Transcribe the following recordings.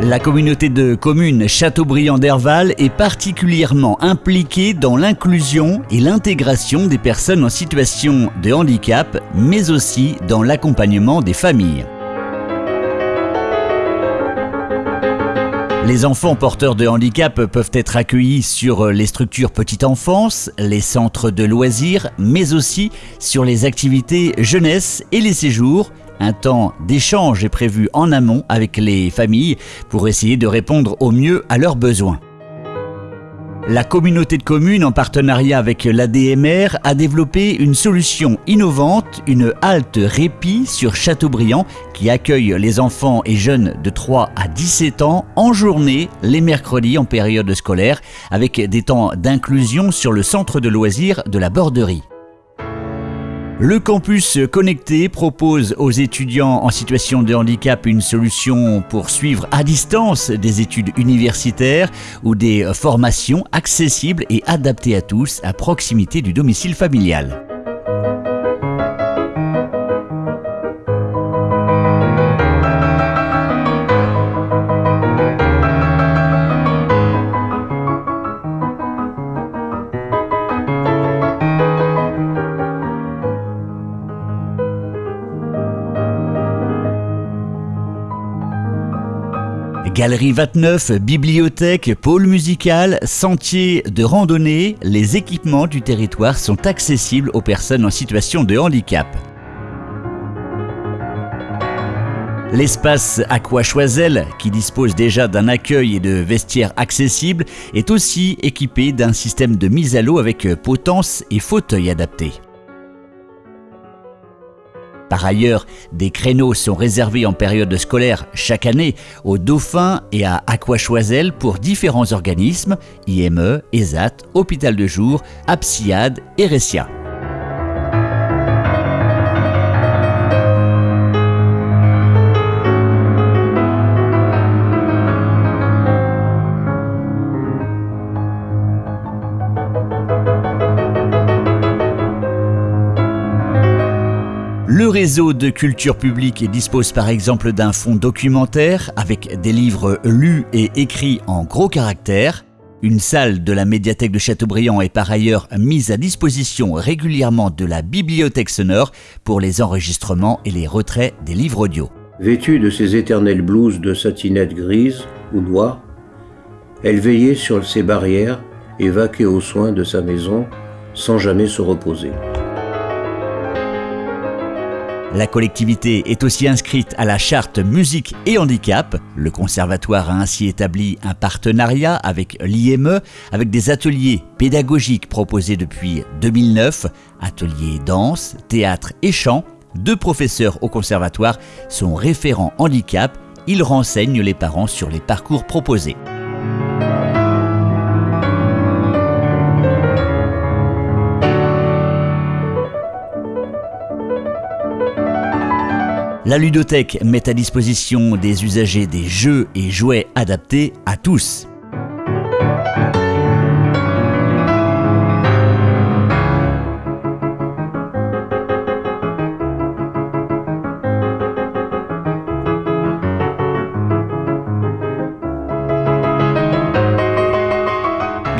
La communauté de communes Châteaubriand d'Herval est particulièrement impliquée dans l'inclusion et l'intégration des personnes en situation de handicap, mais aussi dans l'accompagnement des familles. Les enfants porteurs de handicap peuvent être accueillis sur les structures petite enfance, les centres de loisirs, mais aussi sur les activités jeunesse et les séjours un temps d'échange est prévu en amont avec les familles pour essayer de répondre au mieux à leurs besoins. La communauté de communes, en partenariat avec l'ADMR, a développé une solution innovante, une halte répit sur Châteaubriand, qui accueille les enfants et jeunes de 3 à 17 ans en journée, les mercredis en période scolaire, avec des temps d'inclusion sur le centre de loisirs de la Borderie. Le campus connecté propose aux étudiants en situation de handicap une solution pour suivre à distance des études universitaires ou des formations accessibles et adaptées à tous à proximité du domicile familial. Galerie 29, bibliothèque, pôle musical, sentier de randonnée, les équipements du territoire sont accessibles aux personnes en situation de handicap. L'espace Aqua-Choisel, qui dispose déjà d'un accueil et de vestiaires accessibles, est aussi équipé d'un système de mise à l'eau avec potence et fauteuil adaptés. Par ailleurs, des créneaux sont réservés en période scolaire chaque année au Dauphin et à Aquachoisel pour différents organismes, IME, ESAT, Hôpital de jour, Apsiad et Ressia. Le réseau de culture publique dispose par exemple d'un fonds documentaire avec des livres lus et écrits en gros caractères. Une salle de la médiathèque de Châteaubriand est par ailleurs mise à disposition régulièrement de la bibliothèque sonore pour les enregistrements et les retraits des livres audio. Vêtue de ses éternelles blouses de satinette grise ou noire, elle veillait sur ses barrières et vaquait aux soins de sa maison sans jamais se reposer. La collectivité est aussi inscrite à la charte musique et handicap. Le conservatoire a ainsi établi un partenariat avec l'IME, avec des ateliers pédagogiques proposés depuis 2009, ateliers danse, théâtre et chant. Deux professeurs au conservatoire sont référents handicap. Ils renseignent les parents sur les parcours proposés. La ludothèque met à disposition des usagers des jeux et jouets adaptés à tous.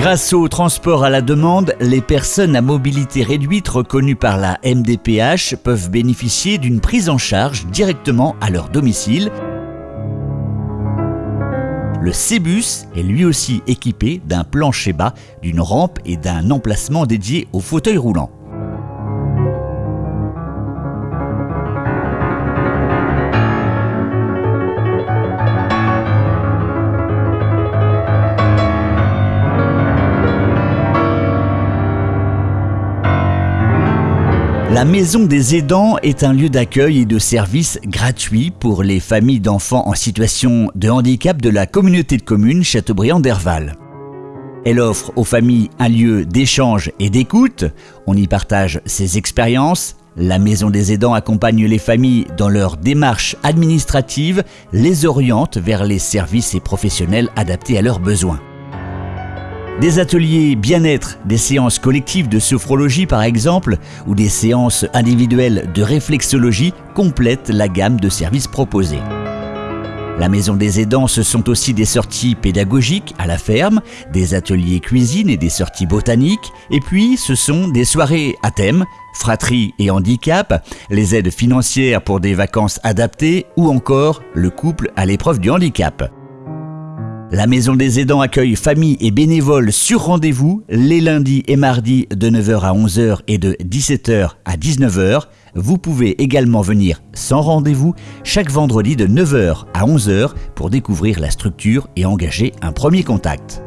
Grâce au transport à la demande, les personnes à mobilité réduite reconnues par la MDPH peuvent bénéficier d'une prise en charge directement à leur domicile. Le Cébus est lui aussi équipé d'un plancher bas, d'une rampe et d'un emplacement dédié au fauteuil roulant. La Maison des aidants est un lieu d'accueil et de service gratuit pour les familles d'enfants en situation de handicap de la communauté de communes Châteaubriand d'Herval. Elle offre aux familles un lieu d'échange et d'écoute. On y partage ses expériences. La Maison des aidants accompagne les familles dans leur démarche administrative, les oriente vers les services et professionnels adaptés à leurs besoins. Des ateliers bien-être, des séances collectives de sophrologie par exemple, ou des séances individuelles de réflexologie complètent la gamme de services proposés. La Maison des aidants, ce sont aussi des sorties pédagogiques à la ferme, des ateliers cuisine et des sorties botaniques, et puis ce sont des soirées à thème, fratrie et handicap, les aides financières pour des vacances adaptées ou encore le couple à l'épreuve du handicap. La Maison des aidants accueille familles et bénévoles sur rendez-vous les lundis et mardis de 9h à 11h et de 17h à 19h. Vous pouvez également venir sans rendez-vous chaque vendredi de 9h à 11h pour découvrir la structure et engager un premier contact.